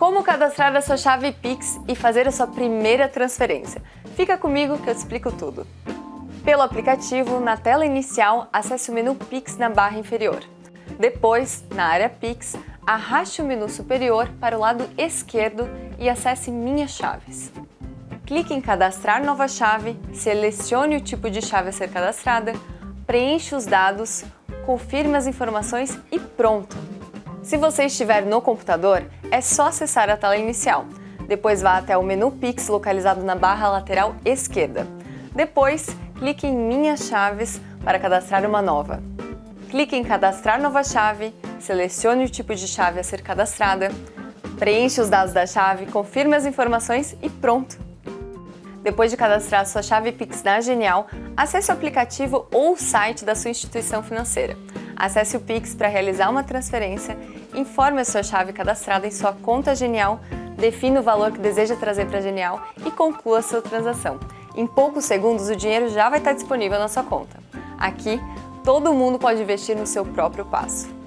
Como cadastrar a sua chave Pix e fazer a sua primeira transferência? Fica comigo que eu te explico tudo. Pelo aplicativo, na tela inicial, acesse o menu Pix na barra inferior. Depois, na área Pix, arraste o menu superior para o lado esquerdo e acesse Minhas Chaves. Clique em Cadastrar nova chave, selecione o tipo de chave a ser cadastrada, preencha os dados, confirme as informações e pronto! Se você estiver no computador, é só acessar a tela inicial. Depois vá até o menu Pix localizado na barra lateral esquerda. Depois, clique em Minhas Chaves para cadastrar uma nova. Clique em Cadastrar nova chave, selecione o tipo de chave a ser cadastrada, preencha os dados da chave, confirme as informações e pronto! Depois de cadastrar sua chave Pix na Genial, acesse o aplicativo ou o site da sua instituição financeira. Acesse o Pix para realizar uma transferência, informe a sua chave cadastrada em sua conta Genial, defina o valor que deseja trazer para a Genial e conclua sua transação. Em poucos segundos, o dinheiro já vai estar disponível na sua conta. Aqui, todo mundo pode investir no seu próprio passo.